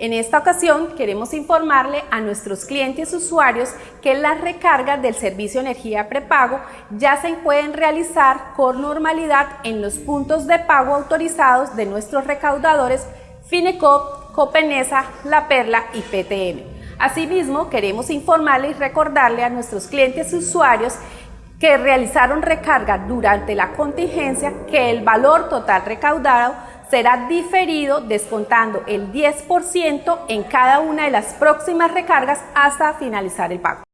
En esta ocasión queremos informarle a nuestros clientes usuarios que las recargas del servicio energía prepago ya se pueden realizar con normalidad en los puntos de pago autorizados de nuestros recaudadores Finecop, Copenesa, La Perla y PTM. Asimismo, queremos informarle y recordarle a nuestros clientes usuarios que realizaron recarga durante la contingencia que el valor total recaudado será diferido descontando el 10% en cada una de las próximas recargas hasta finalizar el pago.